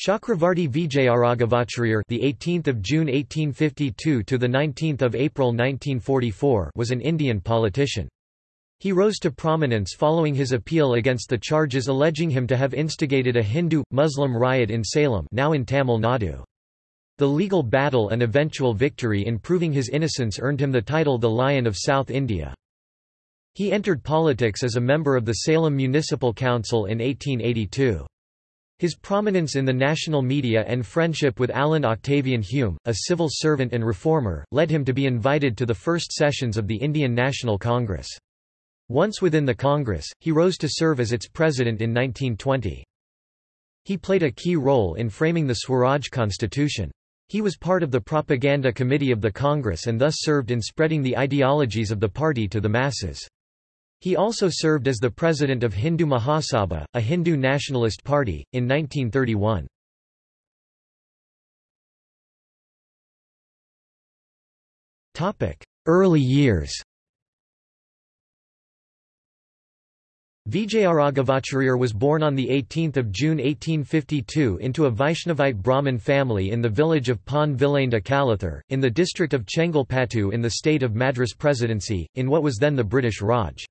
Chakravarti Vijayaraghavacharya, the 18th of June 1852 to the 19th of April 1944, was an Indian politician. He rose to prominence following his appeal against the charges alleging him to have instigated a Hindu-Muslim riot in Salem, now in Tamil Nadu. The legal battle and eventual victory in proving his innocence earned him the title the Lion of South India. He entered politics as a member of the Salem Municipal Council in 1882. His prominence in the national media and friendship with Allan Octavian Hume, a civil servant and reformer, led him to be invited to the first sessions of the Indian National Congress. Once within the Congress, he rose to serve as its president in 1920. He played a key role in framing the Swaraj Constitution. He was part of the propaganda committee of the Congress and thus served in spreading the ideologies of the party to the masses. He also served as the president of Hindu Mahasabha, a Hindu nationalist party, in 1931. Early years Vijayaraghavacharya was born on 18 June 1852 into a Vaishnavite Brahmin family in the village of Pon Vilainda Kalathur, in the district of Chengalpattu in the state of Madras Presidency, in what was then the British Raj.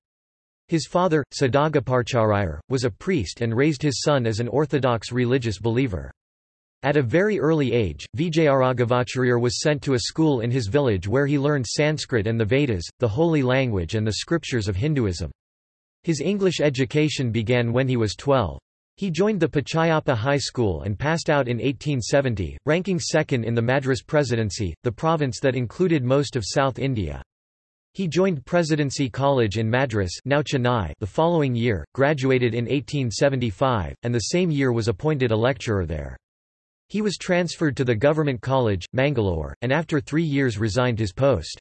His father, Sadagaparcharayar, was a priest and raised his son as an orthodox religious believer. At a very early age, Vijayaraghavacharya was sent to a school in his village where he learned Sanskrit and the Vedas, the holy language and the scriptures of Hinduism. His English education began when he was 12. He joined the Pachayappa High School and passed out in 1870, ranking second in the Madras Presidency, the province that included most of South India. He joined Presidency College in Madras now Chennai the following year, graduated in 1875, and the same year was appointed a lecturer there. He was transferred to the Government College, Mangalore, and after three years resigned his post.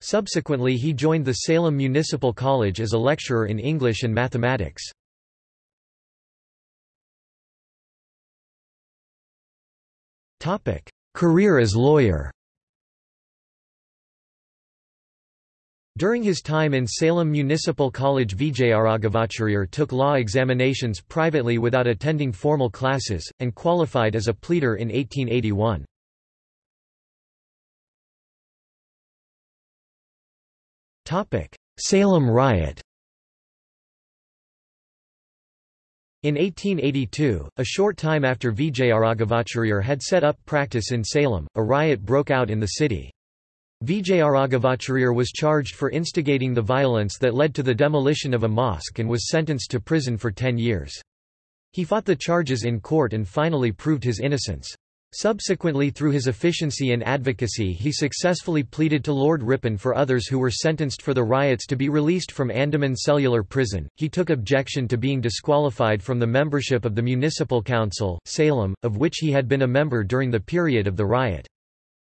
Subsequently he joined the Salem Municipal College as a lecturer in English and mathematics. Career as lawyer During his time in Salem Municipal College Vijayaraghavacharya took law examinations privately without attending formal classes, and qualified as a pleader in 1881. Salem riot In 1882, a short time after Vijayaraghavacharya had set up practice in Salem, a riot broke out in the city. Vijayaraghavacharya was charged for instigating the violence that led to the demolition of a mosque and was sentenced to prison for ten years. He fought the charges in court and finally proved his innocence. Subsequently through his efficiency and advocacy he successfully pleaded to Lord Ripon for others who were sentenced for the riots to be released from Andaman Cellular Prison. He took objection to being disqualified from the membership of the Municipal Council, Salem, of which he had been a member during the period of the riot.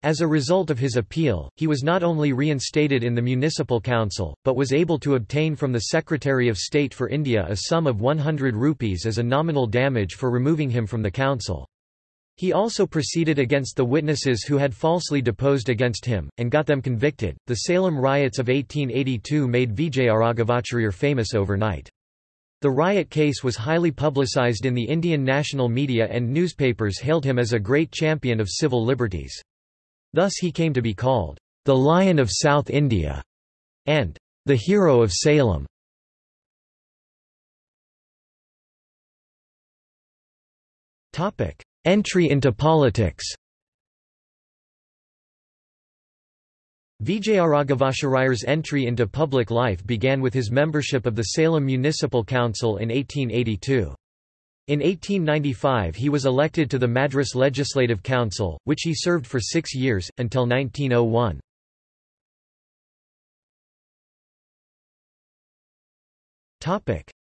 As a result of his appeal, he was not only reinstated in the municipal council, but was able to obtain from the Secretary of State for India a sum of 100 rupees as a nominal damage for removing him from the council. He also proceeded against the witnesses who had falsely deposed against him, and got them convicted. The Salem riots of 1882 made Vijayaraghavacharya famous overnight. The riot case was highly publicized in the Indian national media and newspapers hailed him as a great champion of civil liberties. Thus he came to be called, the Lion of South India, and the Hero of Salem. Entry into politics Vijayaraghavacharya's entry into public life began with his membership of the Salem Municipal Council in 1882. In 1895 he was elected to the Madras Legislative Council, which he served for six years, until 1901.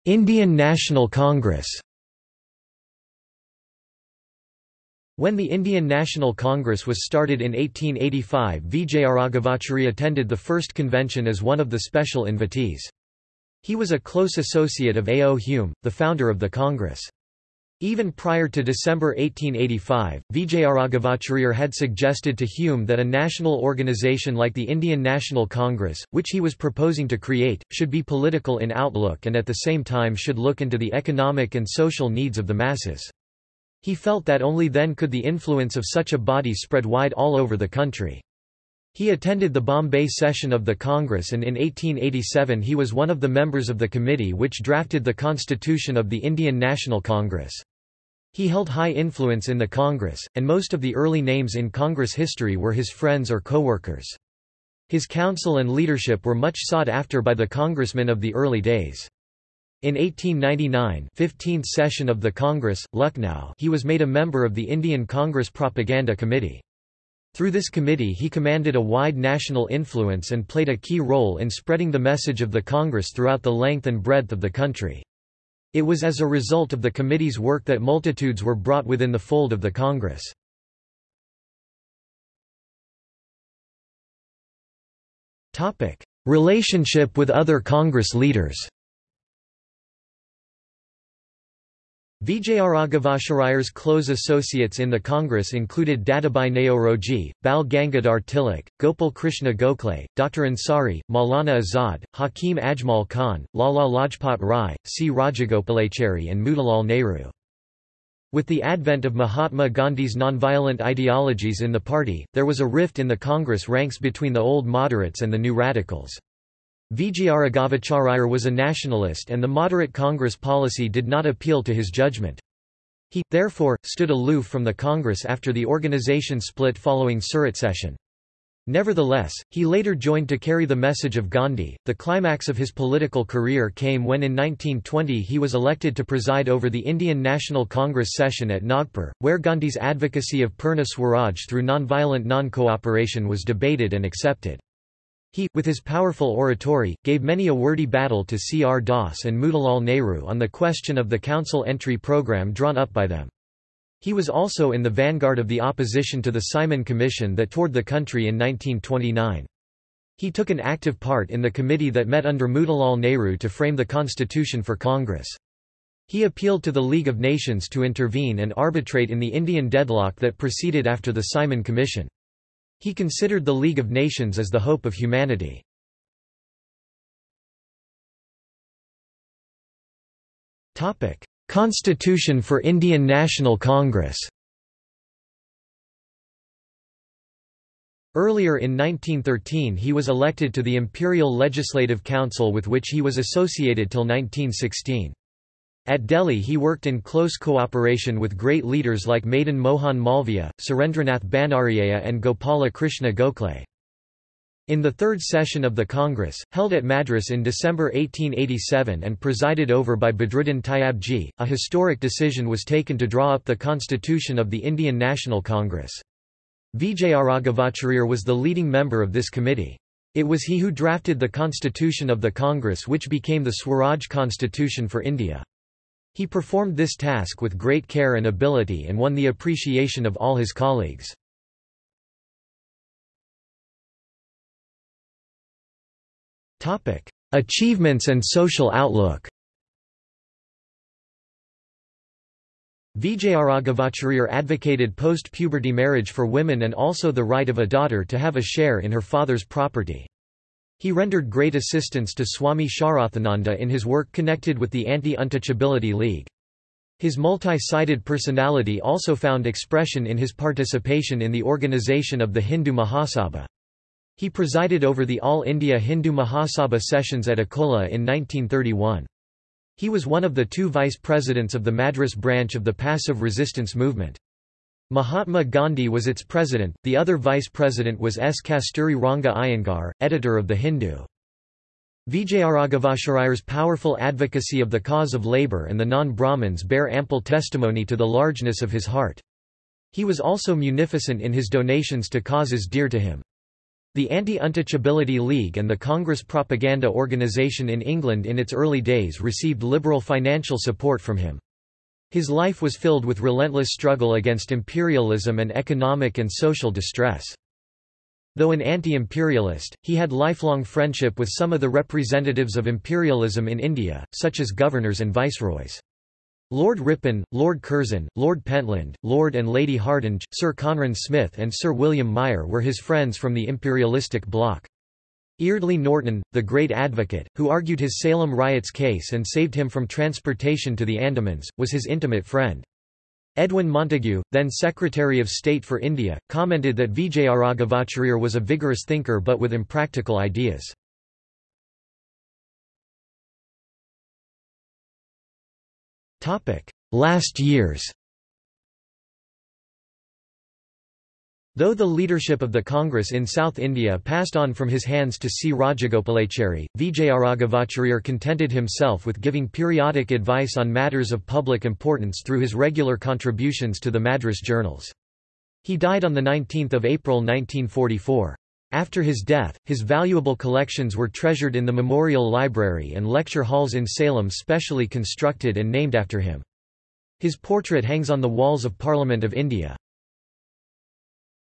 Indian National Congress When the Indian National Congress was started in 1885 Vijayaraghavacharya attended the first convention as one of the special invitees. He was a close associate of A. O. Hume, the founder of the Congress. Even prior to December 1885, Vijayaraghavacharya had suggested to Hume that a national organization like the Indian National Congress, which he was proposing to create, should be political in outlook and at the same time should look into the economic and social needs of the masses. He felt that only then could the influence of such a body spread wide all over the country. He attended the Bombay session of the Congress and in 1887 he was one of the members of the committee which drafted the constitution of the Indian National Congress. He held high influence in the Congress, and most of the early names in Congress history were his friends or co-workers. His counsel and leadership were much sought after by the congressmen of the early days. In 1899 15th session of the Congress, Lucknow he was made a member of the Indian Congress Propaganda Committee. Through this committee he commanded a wide national influence and played a key role in spreading the message of the Congress throughout the length and breadth of the country. It was as a result of the committee's work that multitudes were brought within the fold of the Congress. Relationship with other Congress leaders Vijayaraghavacharayar's close associates in the Congress included Dadabhai Naoroji, Bal Gangadhar Tilak, Gopal Krishna Gokhale, Dr. Ansari, Maulana Azad, Hakim Ajmal Khan, Lala Lajpat Rai, C. Rajagopalachari and Motilal Nehru. With the advent of Mahatma Gandhi's nonviolent ideologies in the party, there was a rift in the Congress ranks between the old moderates and the new radicals. Vijayaraghavacharayar was a nationalist and the moderate Congress policy did not appeal to his judgment. He, therefore, stood aloof from the Congress after the organization split following Surat session. Nevertheless, he later joined to carry the message of Gandhi. The climax of his political career came when in 1920 he was elected to preside over the Indian National Congress session at Nagpur, where Gandhi's advocacy of Purna Swaraj through nonviolent non-cooperation was debated and accepted. He, with his powerful oratory, gave many a wordy battle to C. R. Das and Motilal Nehru on the question of the council entry program drawn up by them. He was also in the vanguard of the opposition to the Simon Commission that toured the country in 1929. He took an active part in the committee that met under Motilal Nehru to frame the constitution for Congress. He appealed to the League of Nations to intervene and arbitrate in the Indian deadlock that proceeded after the Simon Commission. He considered the League of Nations as the hope of humanity. Constitution for Indian National Congress Earlier in 1913 he was elected to the Imperial Legislative Council with which he was associated till 1916. At Delhi he worked in close cooperation with great leaders like Madan Mohan Malviya, Surendranath Banerjea and Gopala Krishna Gokhale. In the third session of the Congress, held at Madras in December 1887 and presided over by Badruddin Tyabji, a historic decision was taken to draw up the constitution of the Indian National Congress. Vijayaraghavacharya was the leading member of this committee. It was he who drafted the constitution of the Congress which became the Swaraj Constitution for India. He performed this task with great care and ability and won the appreciation of all his colleagues. Achievements and social outlook Vijayaraghavacharya advocated post-puberty marriage for women and also the right of a daughter to have a share in her father's property. He rendered great assistance to Swami Shraddhananda in his work connected with the Anti-Untouchability League. His multi-sided personality also found expression in his participation in the organization of the Hindu Mahasabha. He presided over the All India Hindu Mahasabha sessions at Akola in 1931. He was one of the two vice-presidents of the Madras branch of the passive resistance movement. Mahatma Gandhi was its president, the other vice-president was S. Kasturi Ranga Iyengar, editor of The Hindu. Vijayaraghavacharayar's powerful advocacy of the cause of labour and the non-Brahmins bear ample testimony to the largeness of his heart. He was also munificent in his donations to causes dear to him. The Anti-Untouchability League and the Congress Propaganda Organisation in England in its early days received liberal financial support from him. His life was filled with relentless struggle against imperialism and economic and social distress. Though an anti-imperialist, he had lifelong friendship with some of the representatives of imperialism in India, such as governors and viceroys. Lord Ripon, Lord Curzon, Lord Pentland, Lord and Lady Hardinge, Sir Conran Smith and Sir William Meyer were his friends from the imperialistic bloc. Eardley Norton, the great advocate, who argued his Salem riots case and saved him from transportation to the Andamans, was his intimate friend. Edwin Montagu, then Secretary of State for India, commented that Vijayaraghavacharya was a vigorous thinker but with impractical ideas. Last years Though the leadership of the Congress in South India passed on from his hands to C. Rajagopalachari, Vijayaraghavacharya contented himself with giving periodic advice on matters of public importance through his regular contributions to the Madras journals. He died on 19 April 1944. After his death, his valuable collections were treasured in the Memorial Library and lecture halls in Salem specially constructed and named after him. His portrait hangs on the walls of Parliament of India.